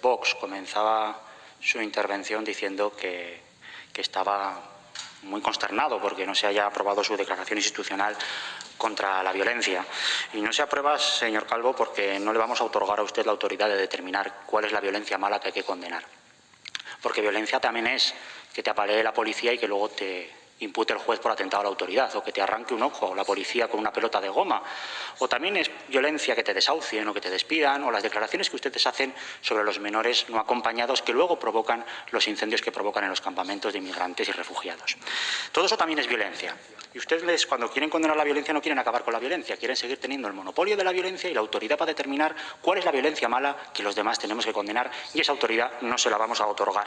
Vox comenzaba su intervención diciendo que, que estaba muy consternado porque no se haya aprobado su declaración institucional contra la violencia. Y no se aprueba, señor Calvo, porque no le vamos a otorgar a usted la autoridad de determinar cuál es la violencia mala que hay que condenar. Porque violencia también es que te apalee la policía y que luego te, impute el juez por atentado a la autoridad, o que te arranque un ojo, la policía con una pelota de goma, o también es violencia que te desahucien o que te despidan, o las declaraciones que ustedes hacen sobre los menores no acompañados que luego provocan los incendios que provocan en los campamentos de inmigrantes y refugiados. Todo eso también es violencia. Y ustedes, cuando quieren condenar la violencia, no quieren acabar con la violencia, quieren seguir teniendo el monopolio de la violencia y la autoridad para determinar cuál es la violencia mala que los demás tenemos que condenar, y esa autoridad no se la vamos a otorgar.